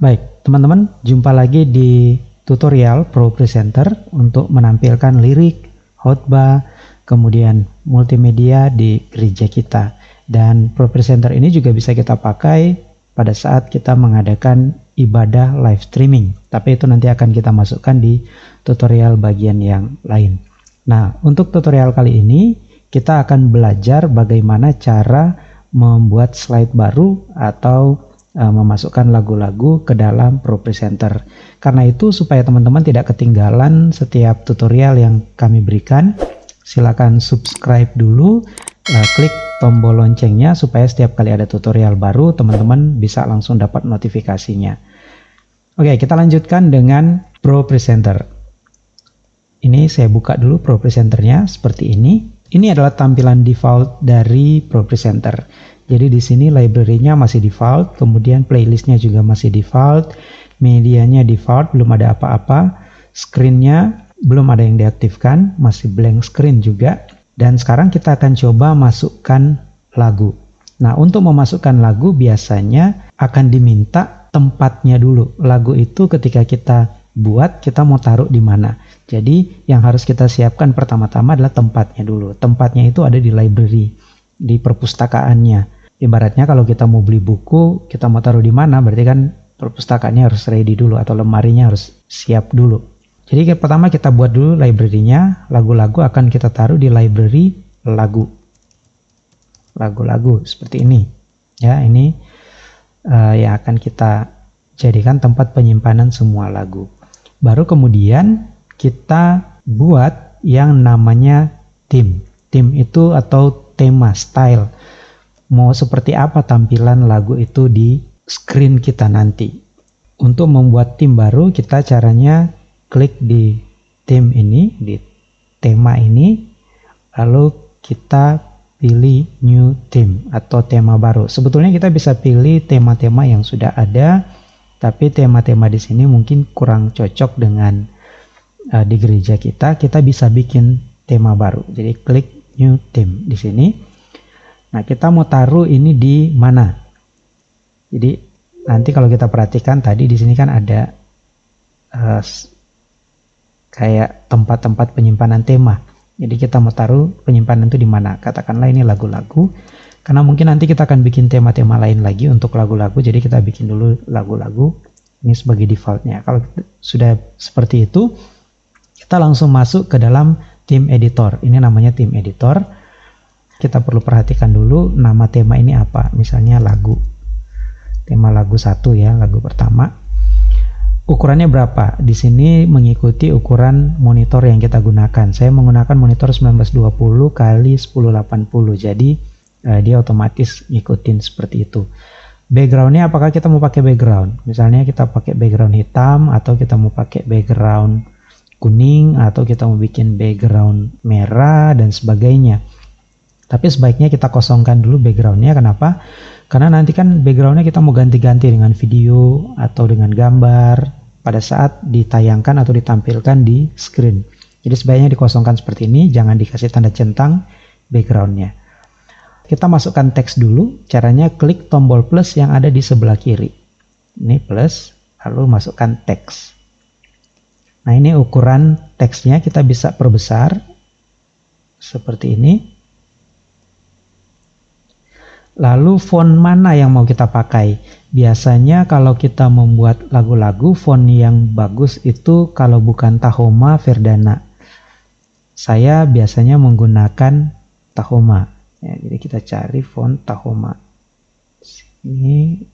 Baik, teman-teman, jumpa lagi di tutorial Pro Presenter untuk menampilkan lirik, khotbah, kemudian multimedia di gereja kita. Dan Pro Presenter ini juga bisa kita pakai pada saat kita mengadakan ibadah live streaming. Tapi itu nanti akan kita masukkan di tutorial bagian yang lain. Nah, untuk tutorial kali ini kita akan belajar bagaimana cara membuat slide baru atau uh, memasukkan lagu-lagu ke dalam Pro Presenter. Karena itu supaya teman-teman tidak ketinggalan setiap tutorial yang kami berikan, silakan subscribe dulu, uh, klik tombol loncengnya supaya setiap kali ada tutorial baru teman-teman bisa langsung dapat notifikasinya. Oke, kita lanjutkan dengan Pro Presenter. Ini saya buka dulu Pro Presenternya seperti ini. Ini adalah tampilan default dari Pro Presenter. Jadi di sini library-nya masih default, kemudian playlistnya juga masih default, medianya default, belum ada apa-apa, screen-nya belum ada yang diaktifkan, masih blank screen juga. Dan sekarang kita akan coba masukkan lagu. Nah, untuk memasukkan lagu biasanya akan diminta tempatnya dulu. Lagu itu ketika kita buat, kita mau taruh di mana. Jadi, yang harus kita siapkan pertama-tama adalah tempatnya dulu. Tempatnya itu ada di library, di perpustakaannya. Ibaratnya kalau kita mau beli buku, kita mau taruh di mana, berarti kan perpustakaannya harus ready dulu atau lemarinya harus siap dulu. Jadi pertama kita buat dulu library-nya, lagu-lagu akan kita taruh di library lagu. Lagu-lagu seperti ini. Ya, ini uh, yang akan kita jadikan tempat penyimpanan semua lagu. Baru kemudian kita buat yang namanya theme. Theme itu atau tema, style mau seperti apa tampilan lagu itu di screen kita nanti. Untuk membuat tim baru, kita caranya klik di tim ini, di tema ini, lalu kita pilih new theme atau tema baru. Sebetulnya kita bisa pilih tema-tema yang sudah ada, tapi tema-tema di sini mungkin kurang cocok dengan uh, di gereja kita. Kita bisa bikin tema baru. Jadi klik new theme di sini Nah, kita mau taruh ini di mana? Jadi nanti kalau kita perhatikan tadi di sini kan ada uh, kayak tempat-tempat penyimpanan tema. Jadi kita mau taruh penyimpanan itu di mana? Katakanlah ini lagu-lagu. Karena mungkin nanti kita akan bikin tema-tema lain lagi untuk lagu-lagu. Jadi kita bikin dulu lagu-lagu. Ini sebagai defaultnya. Kalau sudah seperti itu, kita langsung masuk ke dalam tim editor. Ini namanya tim editor kita perlu perhatikan dulu nama tema ini apa. Misalnya lagu. Tema lagu satu ya lagu pertama. Ukurannya berapa? Di sini mengikuti ukuran monitor yang kita gunakan. Saya menggunakan monitor 1920 kali 1080 jadi eh, dia otomatis ngikutin seperti itu. Backgroundnya apakah kita mau pakai background? Misalnya kita pakai background hitam atau kita mau pakai background kuning atau kita mau bikin background merah dan sebagainya tapi sebaiknya kita kosongkan dulu backgroundnya. Kenapa? Karena nanti kan backgroundnya kita mau ganti-ganti dengan video atau dengan gambar pada saat ditayangkan atau ditampilkan di screen. Jadi sebaiknya dikosongkan seperti ini, jangan dikasih tanda centang backgroundnya. Kita masukkan teks dulu, caranya klik tombol plus yang ada di sebelah kiri. Ini plus, lalu masukkan teks. Nah ini ukuran teksnya kita bisa perbesar seperti ini Lalu font mana yang mau kita pakai? Biasanya kalau kita membuat lagu-lagu font yang bagus itu kalau bukan Tahoma Verdana. Saya biasanya menggunakan Tahoma. Ya, jadi kita cari font Tahoma. Sini.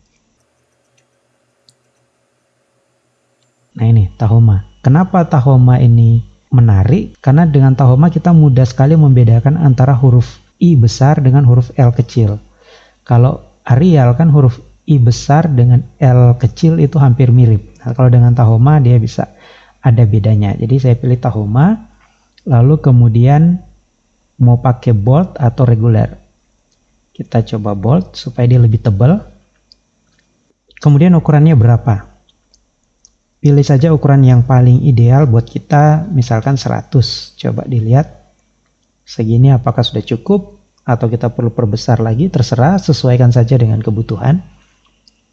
Nah ini Tahoma. Kenapa Tahoma ini menarik? Karena dengan Tahoma kita mudah sekali membedakan antara huruf I besar dengan huruf L kecil. Kalau Arial kan huruf I besar dengan L kecil itu hampir mirip. Nah, kalau dengan Tahoma dia bisa ada bedanya. Jadi saya pilih Tahoma, lalu kemudian mau pakai bold atau regular. Kita coba bold supaya dia lebih tebal. Kemudian ukurannya berapa? Pilih saja ukuran yang paling ideal buat kita, misalkan 100. Coba dilihat segini apakah sudah cukup atau kita perlu perbesar lagi terserah sesuaikan saja dengan kebutuhan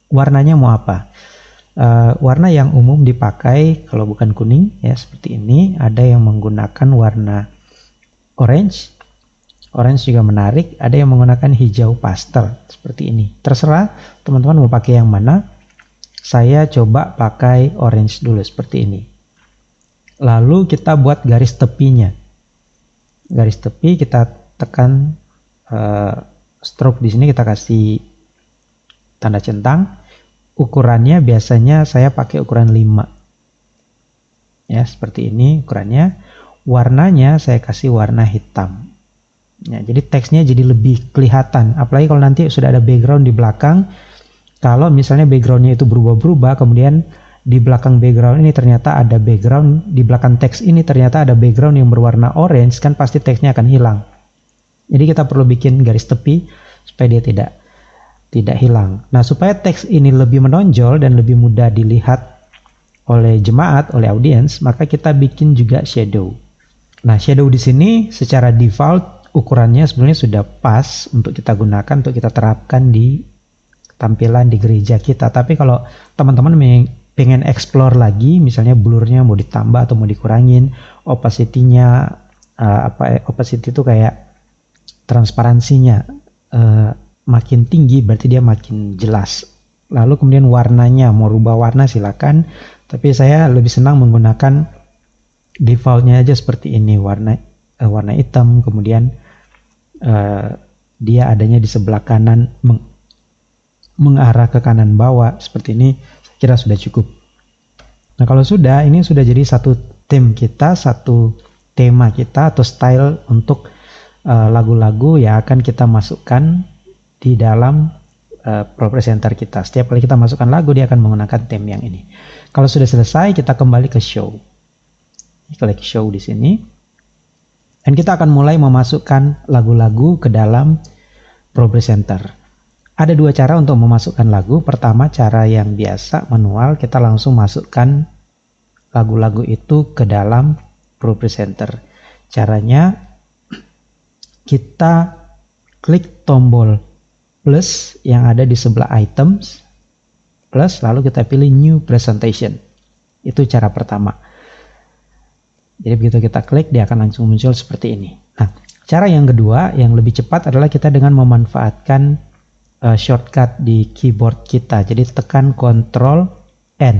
warnanya mau apa Uh, warna yang umum dipakai kalau bukan kuning ya seperti ini, ada yang menggunakan warna orange. Orange juga menarik, ada yang menggunakan hijau pastel seperti ini. Terserah teman-teman mau pakai yang mana. Saya coba pakai orange dulu seperti ini. Lalu kita buat garis tepinya. Garis tepi kita tekan uh, stroke di sini kita kasih tanda centang. Ukurannya biasanya saya pakai ukuran 5 ya seperti ini ukurannya. Warnanya saya kasih warna hitam. Ya, jadi teksnya jadi lebih kelihatan. Apalagi kalau nanti sudah ada background di belakang. Kalau misalnya backgroundnya itu berubah-berubah kemudian di belakang background ini ternyata ada background di belakang teks ini ternyata ada background yang berwarna orange kan pasti teksnya akan hilang jadi kita perlu bikin garis tepi supaya dia tidak tidak hilang. Nah, supaya teks ini lebih menonjol dan lebih mudah dilihat oleh jemaat, oleh audiens, maka kita bikin juga shadow. Nah, shadow di sini secara default ukurannya sebenarnya sudah pas untuk kita gunakan, untuk kita terapkan di tampilan di gereja kita. Tapi kalau teman-teman pengen explore lagi, misalnya blurnya mau ditambah atau mau dikurangin, opacity-nya uh, apa opacity itu kayak transparansinya uh, makin tinggi berarti dia makin jelas. Lalu kemudian warnanya mau rubah warna silakan, tapi saya lebih senang menggunakan defaultnya aja seperti ini warna uh, warna hitam kemudian uh, dia adanya di sebelah kanan meng mengarah ke kanan bawah seperti ini saya kira sudah cukup. Nah kalau sudah ini sudah jadi satu theme kita satu tema kita atau style untuk lagu-lagu uh, yang akan kita masukkan di dalam uh, Pro Presenter kita. Setiap kali kita masukkan lagu, dia akan menggunakan theme yang ini. Kalau sudah selesai, kita kembali ke show. Klik show di sini. Dan kita akan mulai memasukkan lagu-lagu ke dalam Pro Presenter. Ada dua cara untuk memasukkan lagu. Pertama, cara yang biasa, manual. Kita langsung masukkan lagu-lagu itu ke dalam Pro Presenter. Caranya, kita klik tombol plus yang ada di sebelah items plus lalu kita pilih new presentation. Itu cara pertama. Jadi begitu kita klik dia akan langsung muncul seperti ini. Nah cara yang kedua yang lebih cepat adalah kita dengan memanfaatkan uh, shortcut di keyboard kita. Jadi tekan Ctrl N.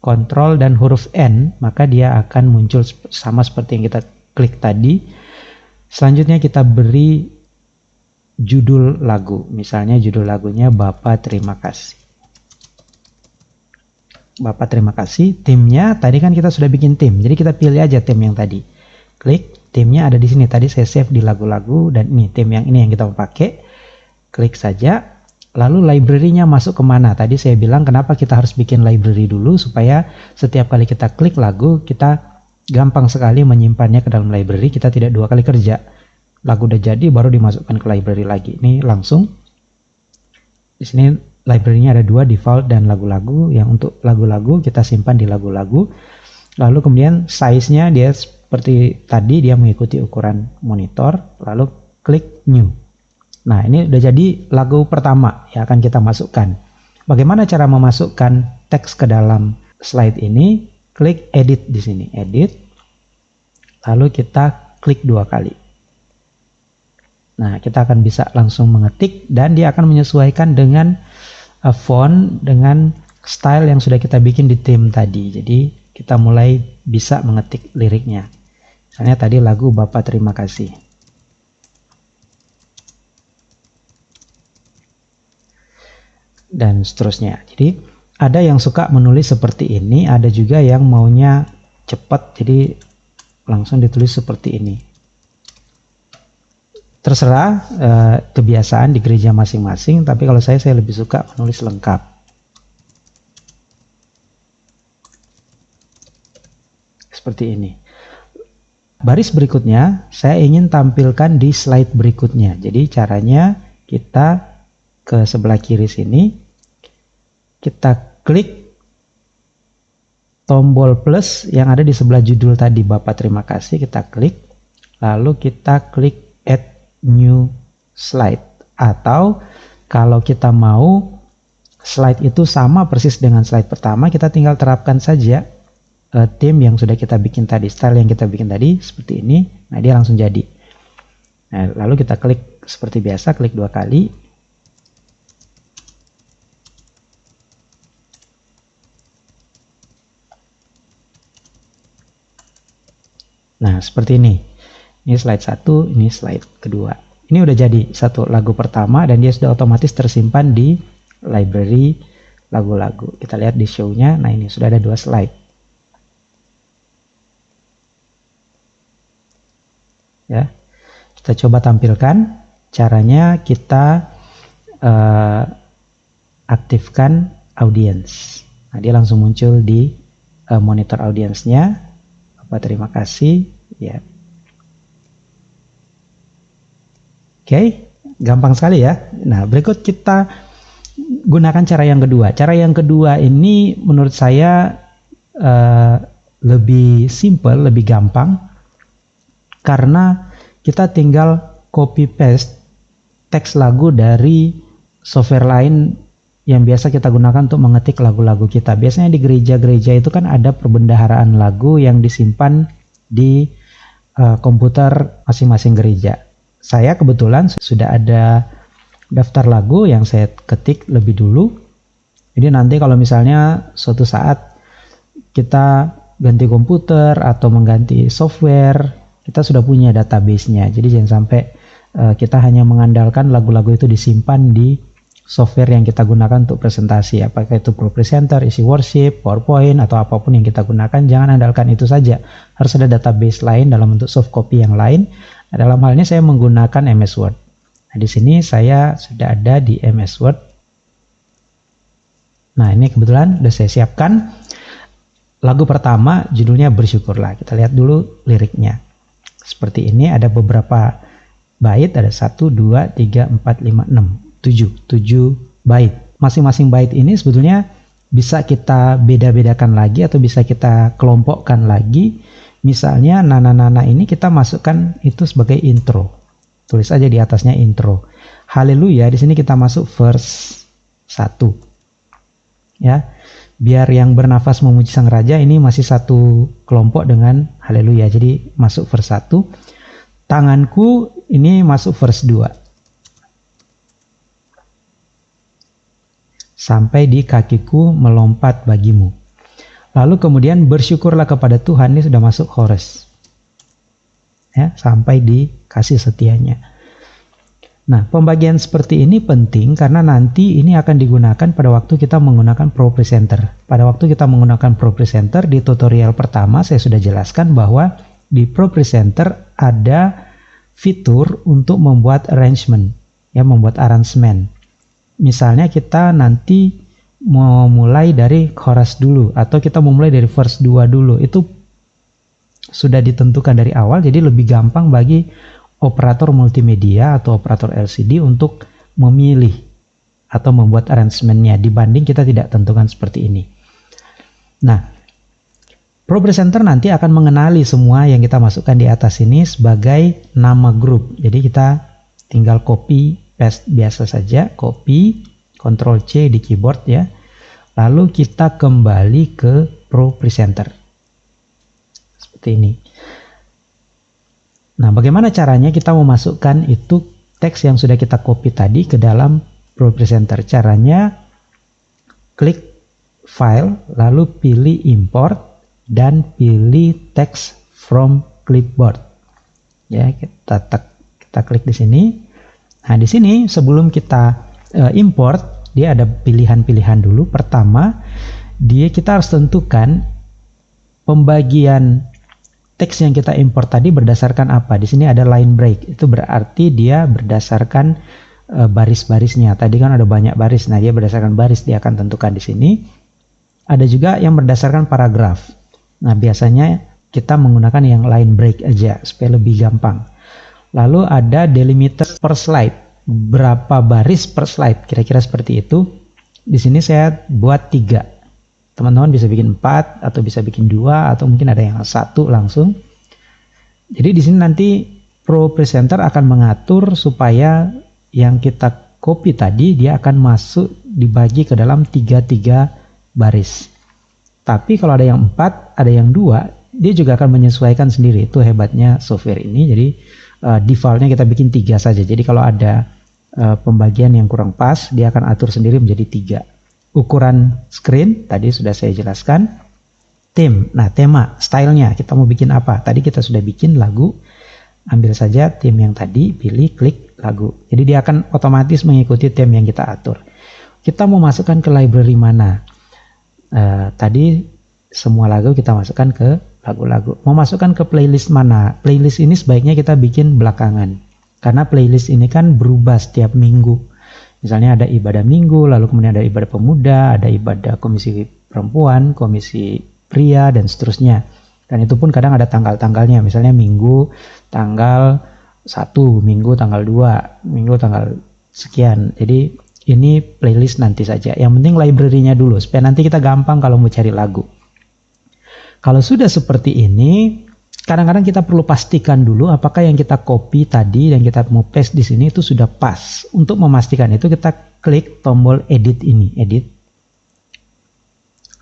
Ctrl dan huruf N maka dia akan muncul sama seperti yang kita klik tadi selanjutnya kita beri judul lagu. Misalnya judul lagunya Bapak Terima Kasih. Bapak terima kasih. Timnya tadi kan kita sudah bikin tim. Jadi kita pilih aja tim yang tadi. Klik timnya ada di sini. Tadi saya save di lagu-lagu dan ini tim yang ini yang kita pakai. Klik saja. Lalu library-nya masuk ke mana? Tadi saya bilang kenapa kita harus bikin library dulu supaya setiap kali kita klik lagu kita gampang sekali menyimpannya ke dalam library. Kita tidak dua kali kerja lagu udah jadi baru dimasukkan ke library lagi. Ini langsung di sini library-nya ada dua default dan lagu-lagu. Yang untuk lagu-lagu kita simpan di lagu-lagu. Lalu kemudian size-nya dia seperti tadi dia mengikuti ukuran monitor. Lalu klik new. Nah ini udah jadi lagu pertama yang akan kita masukkan. Bagaimana cara memasukkan teks ke dalam slide ini? Klik edit di sini, edit. Lalu kita klik dua kali. Nah, kita akan bisa langsung mengetik dan dia akan menyesuaikan dengan uh, font dengan style yang sudah kita bikin di theme tadi. Jadi, kita mulai bisa mengetik liriknya. Misalnya tadi lagu Bapak Terima Kasih. Dan seterusnya. Jadi, ada yang suka menulis seperti ini, ada juga yang maunya cepat, jadi langsung ditulis seperti ini. Terserah eh, kebiasaan di gereja masing-masing tapi kalau saya saya lebih suka menulis lengkap. Seperti ini. Baris berikutnya saya ingin tampilkan di slide berikutnya. Jadi caranya kita ke sebelah kiri sini kita klik tombol plus yang ada di sebelah judul tadi Bapak terima kasih kita klik lalu kita klik new slide atau kalau kita mau slide itu sama persis dengan slide pertama, kita tinggal terapkan saja uh, theme yang sudah kita bikin tadi, style yang kita bikin tadi seperti ini. Nah, dia langsung jadi. Nah, lalu kita klik seperti biasa, klik dua kali. Nah, seperti ini. Ini slide satu, ini slide kedua. Ini udah jadi satu lagu pertama dan dia sudah otomatis tersimpan di library lagu-lagu. Kita lihat di show-nya. Nah, ini sudah ada dua slide. Ya. Kita coba tampilkan caranya kita uh, aktifkan audience. Nah, dia langsung muncul di uh, monitor audiensnya. Terima kasih ya. Oke, okay. gampang sekali ya. Nah, berikut kita gunakan cara yang kedua. Cara yang kedua ini menurut saya uh, lebih simple, lebih gampang karena kita tinggal copy paste teks lagu dari software lain yang biasa kita gunakan untuk mengetik lagu-lagu kita. Biasanya di gereja-gereja itu kan ada perbendaharaan lagu yang disimpan di uh, komputer masing-masing gereja. Saya kebetulan sudah ada daftar lagu yang saya ketik lebih dulu. Jadi nanti kalau misalnya suatu saat kita ganti komputer atau mengganti software, kita sudah punya database-nya. Jadi jangan sampai uh, kita hanya mengandalkan lagu-lagu itu disimpan di software yang kita gunakan untuk presentasi. Apakah itu Pro Presenter, Isi Worship, PowerPoint, atau apa pun yang kita gunakan, jangan andalkan itu saja. Harus ada database lain dalam bentuk soft copy yang lain. Dalam hal ini saya menggunakan MS Word. Nah, di sini saya sudah ada di MS Word. Nah, ini kebetulan sudah saya siapkan. Lagu pertama judulnya Bersyukurlah. Kita lihat dulu liriknya. Seperti ini ada beberapa bait, ada 1, 2, 3, 4, 5, 6, 7. 7 bait. Masing-masing bait ini sebetulnya bisa kita beda-bedakan lagi atau bisa kita kelompokkan lagi. Misalnya nana-nana ini kita masukkan itu sebagai intro. Tulis aja di atasnya intro. Haleluya, di sini kita masuk verse 1. Ya. Biar yang bernafas memuji sang raja ini masih satu kelompok dengan haleluya. Jadi masuk verse 1. Tanganku ini masuk verse 2. Sampai di kakiku melompat bagimu. Lalu kemudian bersyukurlah kepada Tuhan ini sudah masuk chorus. Ya, sampai di kasih setianya. Nah, pembagian seperti ini penting karena nanti ini akan digunakan pada waktu kita menggunakan Pro Presenter. Pada waktu kita menggunakan Pro Presenter di tutorial pertama saya sudah jelaskan bahwa di Pro Presenter ada fitur untuk membuat arrangement, ya membuat arrangement. Misalnya kita nanti mau mulai dari chorus dulu atau kita mau mulai dari verse 2 dulu. Itu sudah ditentukan dari awal jadi lebih gampang bagi operator multimedia atau operator LCD untuk memilih atau membuat arrangementnya dibanding kita tidak tentukan seperti ini. Nah, Pro Presenter nanti akan mengenali semua yang kita masukkan di atas ini sebagai nama grup. Jadi kita tinggal copy biasa saja, copy, Ctrl C di keyboard ya. Lalu kita kembali ke Pro Presenter. Seperti ini. Nah, bagaimana caranya kita memasukkan itu teks yang sudah kita copy tadi ke dalam Pro Presenter? Caranya klik file, lalu pilih import dan pilih text from clipboard. Ya, kita tek, kita klik di sini. Nah, di sini sebelum kita uh, import, dia ada pilihan-pilihan dulu. Pertama, dia kita harus tentukan pembagian teks yang kita import tadi berdasarkan apa? Di sini ada line break. Itu berarti dia berdasarkan uh, baris-barisnya. Tadi kan ada banyak baris. Nah, dia berdasarkan baris dia akan tentukan di sini. Ada juga yang berdasarkan paragraf. Nah, biasanya kita menggunakan yang line break aja supaya lebih gampang. Lalu ada delimiter per slide. Berapa baris per slide? Kira-kira seperti itu. Di sini saya buat tiga teman-teman bisa bikin empat atau bisa bikin dua atau mungkin ada yang satu langsung. Jadi di sini nanti Pro Presenter akan mengatur supaya yang kita copy tadi dia akan masuk dibagi ke dalam tiga-tiga baris. Tapi kalau ada yang empat, ada yang dua, dia juga akan menyesuaikan sendiri. Itu hebatnya software ini. Jadi uh, defaultnya kita bikin tiga saja. Jadi kalau ada uh, pembagian yang kurang pas, dia akan atur sendiri menjadi tiga. Ukuran screen tadi sudah saya jelaskan. Theme, nah tema, stylenya, kita mau bikin apa? Tadi kita sudah bikin lagu, ambil saja theme yang tadi, pilih, klik lagu. Jadi dia akan otomatis mengikuti theme yang kita atur. Kita mau masukkan ke library mana? Uh, tadi semua lagu kita masukkan ke lagu-lagu. Mau masukkan ke playlist mana? Playlist ini sebaiknya kita bikin belakangan. Karena playlist ini kan berubah setiap minggu. Misalnya ada ibadah minggu, lalu kemudian ada ibadah pemuda, ada ibadah komisi perempuan, komisi pria, dan seterusnya. Dan itu pun kadang ada tanggal-tanggalnya, misalnya minggu tanggal 1, minggu tanggal 2, minggu tanggal sekian. Jadi ini playlist nanti saja. Yang penting library-nya dulu, supaya nanti kita gampang kalau mau cari lagu. Kalau sudah seperti ini, kadang-kadang kita perlu pastikan dulu apakah yang kita copy tadi dan kita mau paste di sini itu sudah pas. Untuk memastikan itu kita klik tombol edit ini, edit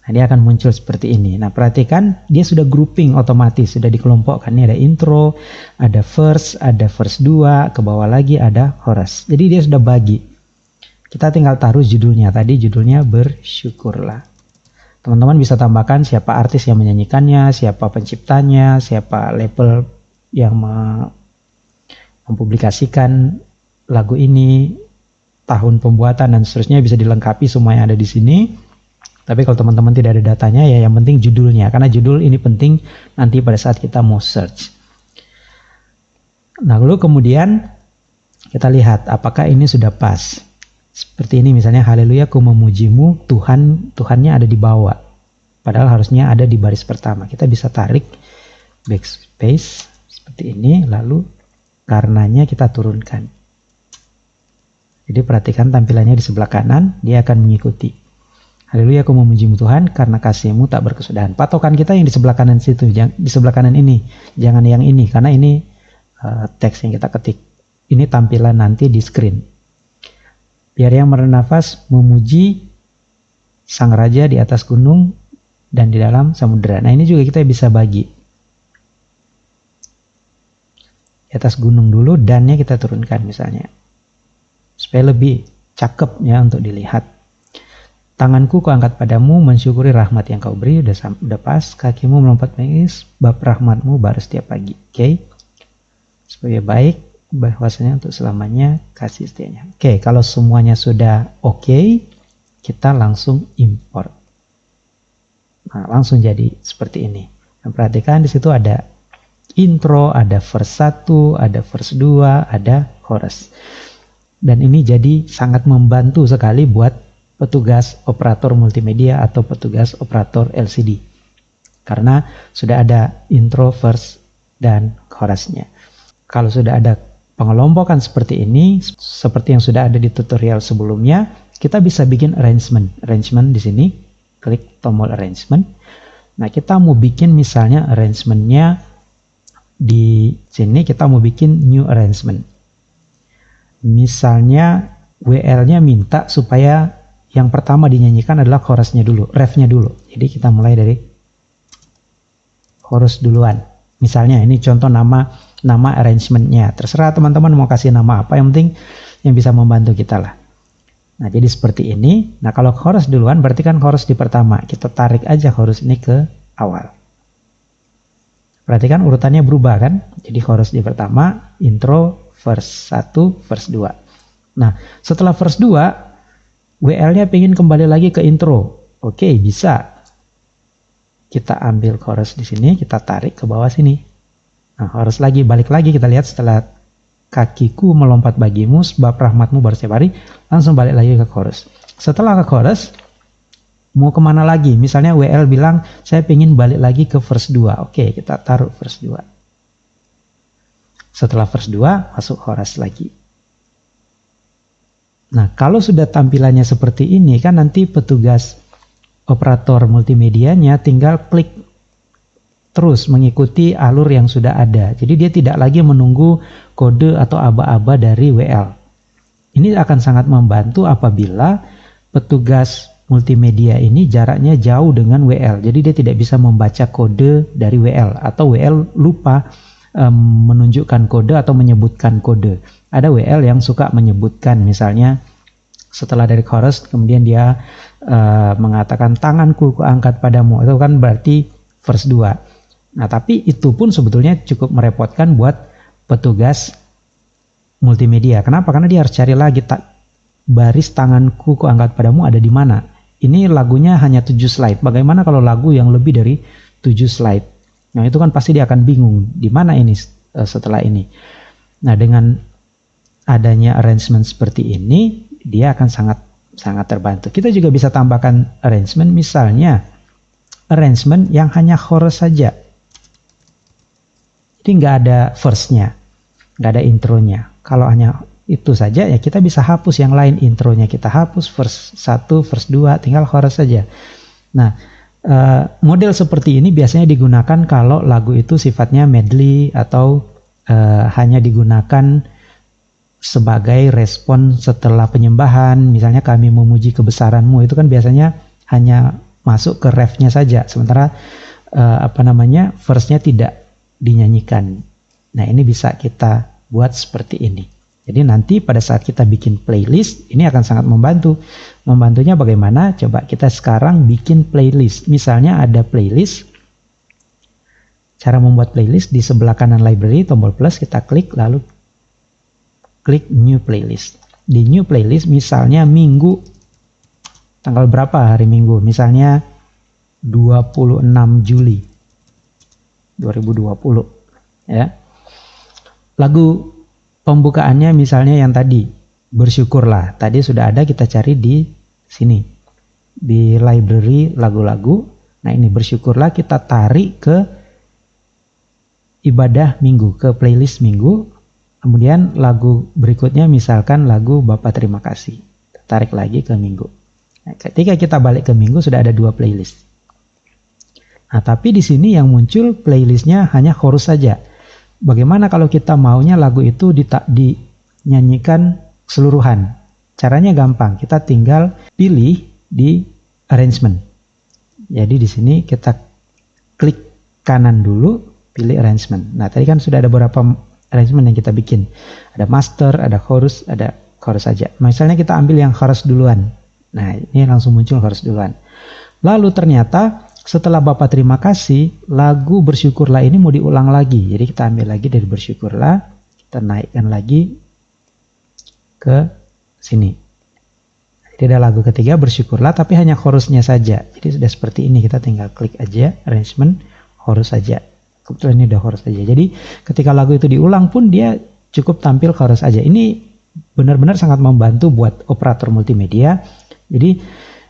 Nah, dia akan muncul seperti ini. Nah, perhatikan dia sudah grouping otomatis, sudah dikelompokkan. Ini ada intro, ada verse, ada verse 2, ke bawah lagi ada chorus. Jadi dia sudah bagi. Kita tinggal taruh judulnya. Tadi judulnya bersyukurlah. Teman-teman bisa tambahkan siapa artis yang menyanyikannya, siapa penciptanya, siapa label yang mempublikasikan lagu ini, tahun pembuatan dan seterusnya bisa dilengkapi semua yang ada di sini. Tapi kalau teman-teman tidak ada datanya ya yang penting judulnya karena judul ini penting nanti pada saat kita mau search. Nah, lalu kemudian kita lihat apakah ini sudah pas. Seperti ini misalnya haleluya ku memujimu Tuhan Tuhannya ada di bawah. Padahal harusnya ada di baris pertama. Kita bisa tarik backspace seperti ini lalu karenanya kita turunkan. Jadi perhatikan tampilannya di sebelah kanan, dia akan mengikuti. Haleluya aku memujimu Tuhan karena kasihmu tak berkesudahan. Patokan kita yang di sebelah kanan situ, di sebelah kanan ini. Jangan yang ini karena ini uh, teks yang kita ketik. Ini tampilan nanti di screen. Biar yang bernafas memuji sang raja di atas gunung dan di dalam samudera. Nah ini juga kita bisa bagi. Di atas gunung dulu dannya kita turunkan misalnya. Supaya lebih cakep ya untuk dilihat. Tanganku kuangkat padamu mensyukuri rahmat yang kau beri udah udah pas kakimu melompat menangis bab rahmatmu baru setiap pagi oke okay? supaya baik bahwasanya untuk selamanya kasih setianya oke okay, kalau semuanya sudah oke okay, kita langsung import nah langsung jadi seperti ini nah, perhatikan di situ ada intro ada verse 1 ada verse 2 ada chorus dan ini jadi sangat membantu sekali buat petugas operator multimedia atau petugas operator LCD. Karena sudah ada intro, verse, dan chorusnya. Kalau sudah ada pengelompokan seperti ini, seperti yang sudah ada di tutorial sebelumnya, kita bisa bikin arrangement. Arrangement di sini, klik tombol arrangement. Nah, kita mau bikin misalnya arrangementnya di sini kita mau bikin new arrangement. Misalnya WL-nya minta supaya yang pertama dinyanyikan adalah chorusnya dulu, refnya dulu. Jadi kita mulai dari chorus duluan. Misalnya ini contoh nama nama arrangementnya. Terserah teman-teman mau kasih nama apa, yang penting yang bisa membantu kita lah. Nah jadi seperti ini. Nah kalau chorus duluan berarti kan chorus di pertama. Kita tarik aja chorus ini ke awal. Perhatikan urutannya berubah kan. Jadi chorus di pertama, intro, verse 1, verse 2. Nah setelah verse 2 WL-nya pengen kembali lagi ke intro. Oke, bisa. Kita ambil chorus di sini, kita tarik ke bawah sini. Nah, chorus lagi, balik lagi kita lihat setelah kakiku melompat bagimu sebab rahmatmu baru setiap hari, langsung balik lagi ke chorus. Setelah ke chorus, mau ke mana lagi? Misalnya WL bilang, saya pengen balik lagi ke verse 2. Oke, kita taruh verse 2. Setelah verse 2, masuk chorus lagi. Nah, kalau sudah tampilannya seperti ini kan nanti petugas operator multimedianya tinggal klik terus mengikuti alur yang sudah ada. Jadi dia tidak lagi menunggu kode atau aba-aba dari WL. Ini akan sangat membantu apabila petugas multimedia ini jaraknya jauh dengan WL. Jadi dia tidak bisa membaca kode dari WL atau WL lupa um, menunjukkan kode atau menyebutkan kode. Ada WL yang suka menyebutkan misalnya setelah dari chorus kemudian dia uh, mengatakan tanganku kuangkat padamu itu kan berarti verse 2. Nah, tapi itu pun sebetulnya cukup merepotkan buat petugas multimedia. Kenapa? Karena dia harus cari lagi tak baris tanganku kuangkat padamu ada di mana. Ini lagunya hanya 7 slide. Bagaimana kalau lagu yang lebih dari 7 slide? Nah, itu kan pasti dia akan bingung di mana ini uh, setelah ini. Nah, dengan adanya arrangement seperti ini, dia akan sangat sangat terbantu. Kita juga bisa tambahkan arrangement misalnya arrangement yang hanya chorus saja. Jadi nggak ada verse-nya, nggak ada intronya. Kalau hanya itu saja ya kita bisa hapus yang lain intronya kita hapus verse 1, verse 2 tinggal chorus saja. Nah, uh, model seperti ini biasanya digunakan kalau lagu itu sifatnya medley atau uh, hanya digunakan sebagai respon setelah penyembahan, misalnya kami memuji kebesaranmu itu kan biasanya hanya masuk ke refnya saja, sementara uh, apa namanya verse-nya tidak dinyanyikan. Nah ini bisa kita buat seperti ini. Jadi nanti pada saat kita bikin playlist, ini akan sangat membantu. Membantunya bagaimana? Coba kita sekarang bikin playlist. Misalnya ada playlist. Cara membuat playlist di sebelah kanan library, tombol plus kita klik, lalu klik new playlist. Di new playlist misalnya minggu, tanggal berapa hari minggu? Misalnya 26 Juli 2020. Ya. Lagu pembukaannya misalnya yang tadi bersyukurlah. Tadi sudah ada kita cari di sini. Di library lagu-lagu. Nah ini bersyukurlah kita tarik ke ibadah minggu ke playlist minggu. Kemudian lagu berikutnya misalkan lagu Bapak terima kasih. Tarik lagi ke minggu. Nah, ketika kita balik ke minggu sudah ada dua playlist nah tapi di sini yang muncul playlistnya hanya chorus saja Bagaimana kalau kita maunya lagu itu dinyanyikan keseluruhan? Caranya gampang, kita tinggal pilih di arrangement. Jadi di sini kita klik kanan dulu, pilih arrangement. Nah tadi kan sudah ada beberapa arrangement yang kita bikin. Ada master, ada chorus, ada chorus saja. Misalnya kita ambil yang chorus duluan. Nah ini langsung muncul chorus duluan. Lalu ternyata setelah Bapak terima kasih, lagu bersyukurlah ini mau diulang lagi. Jadi kita ambil lagi dari bersyukurlah, kita naikkan lagi ke sini. Jadi ada lagu ketiga bersyukurlah tapi hanya chorusnya saja. Jadi sudah seperti ini kita tinggal klik aja arrangement chorus saja. Kebetulan ini udah chorus saja. Jadi ketika lagu itu diulang pun dia cukup tampil chorus saja. Ini benar-benar sangat membantu buat operator multimedia. Jadi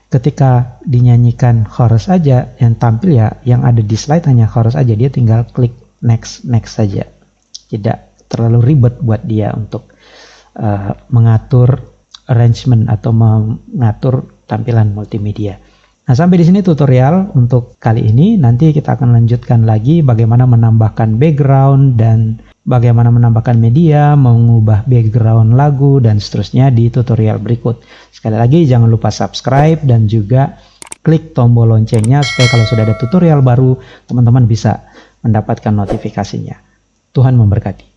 ketika dinyanyikan chorus aja yang tampil ya yang ada di slide hanya chorus aja dia tinggal klik next next saja tidak terlalu ribet buat dia untuk uh, mengatur arrangement atau mengatur tampilan multimedia. Nah, sampai di sini tutorial untuk kali ini. Nanti kita akan lanjutkan lagi bagaimana menambahkan background dan bagaimana menambahkan media, mengubah background lagu, dan seterusnya di tutorial berikut. Sekali lagi jangan lupa subscribe dan juga klik tombol loncengnya supaya kalau sudah ada tutorial baru, teman-teman bisa mendapatkan notifikasinya. Tuhan memberkati.